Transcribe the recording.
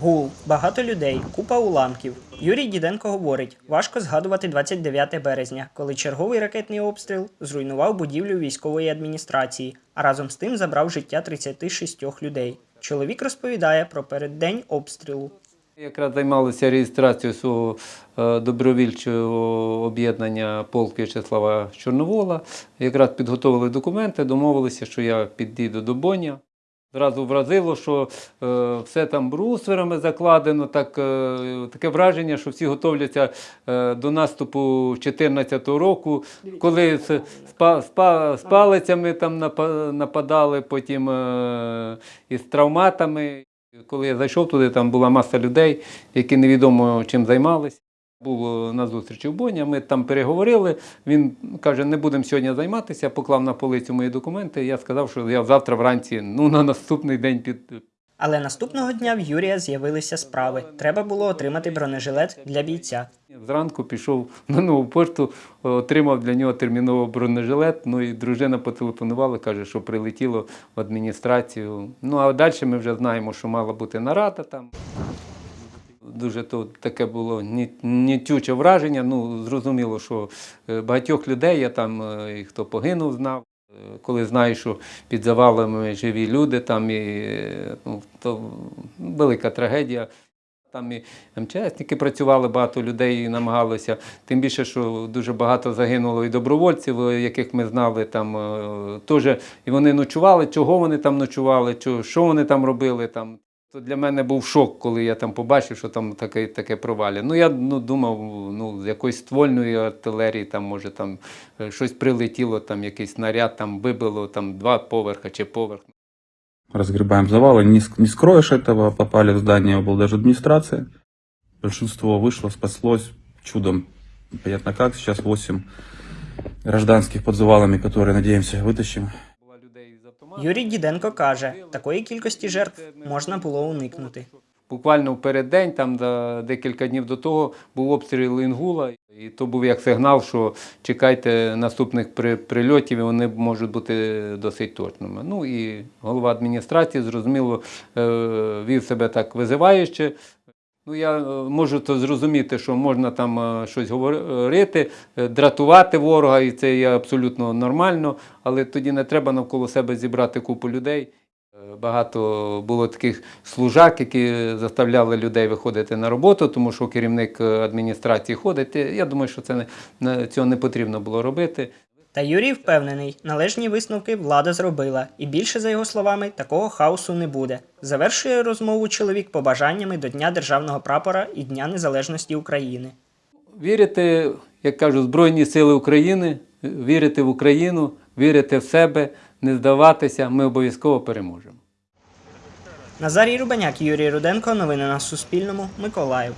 Гул, багато людей, купа уламків. Юрій Діденко говорить, важко згадувати 29 березня, коли черговий ракетний обстріл зруйнував будівлю військової адміністрації, а разом з тим забрав життя 36 людей. Чоловік розповідає про переддень обстрілу. Якраз займалися реєстрацією свого е, добровільчого об'єднання полк В'ячеслава Чорновола. Якраз підготовили документи, домовилися, що я підійду до Боня. Зразу вразило, що е, все там брусверами закладено, так, е, таке враження, що всі готовляться е, до наступу 2014 року, коли з, з, па- з, з палицями там напа- нападали, потім е, із травматами. Коли я зайшов туди, там була маса людей, які невідомо чим займалися. Був е, на зустрічі в Боні, ми там переговорили. Він каже, не будемо сьогодні займатися, поклав на полицю мої документи. Я сказав, що я завтра вранці, ну на наступний день під. Але наступного дня в Юрія з'явилися справи. Треба було отримати бронежилет для бійця. Зранку пішов на нову пошту, отримав для нього терміново бронежилет. Ну і дружина потелефонувала, каже, що прилетіло в адміністрацію. Ну а далі ми вже знаємо, що мала бути нарада там. Дуже то таке було нітюче враження. Ну, зрозуміло, що е, багатьох людей я там, е, і хто загинув, знав. Е, Коли знаєш, що під завалами живі люди, там і ну, то велика трагедія. Там і МЧСники працювали, багато людей намагалося. Тим більше, що дуже багато загинуло і добровольців, яких ми знали там теж. І вони ночували, чого вони там ночували, що вони там робили. Там. То для мене був шок, коли я там побачив, що там таке, таке провалля. Ну я ну, думав, ну, з якоїсь ствольної артилерії, там, може, там е, щось прилетіло, там якийсь снаряд там вибило там два поверха чи поверх. разгребаем завалы. Не, ск- не скроешь этого, попали в здание облдержадминистрации. Большинство вышло, спаслось чудом. Непонятно как. Сейчас 8 гражданских под завалами, которые, надеемся, вытащим. Юрій Діденко каже, такої кількості жертв можна було уникнути. Буквально в переддень, там декілька днів до того, був обстріл Інгула, і то був як сигнал, що чекайте наступних при- прильотів, і вони можуть бути досить точними. Ну і голова адміністрації, зрозуміло, е, вів себе так визиваюче. Ну, я е, можу то зрозуміти, що можна там е, щось говорити, е, дратувати ворога, і це є абсолютно нормально, але тоді не треба навколо себе зібрати купу людей. Багато було таких служак, які заставляли людей виходити на роботу, тому що керівник адміністрації ходить. Я думаю, що це не- цього не потрібно було робити. Та Юрій впевнений, належні висновки влада зробила, і більше, за його словами, такого хаосу не буде. Завершує розмову чоловік побажаннями до Дня державного прапора і Дня Незалежності України. Вірити, як кажуть, в Збройні Сили України, вірити в Україну, вірити в себе, не здаватися, ми обов'язково переможемо. Назарій Рубаняк, Юрій Руденко. Новини на Суспільному. Миколаїв.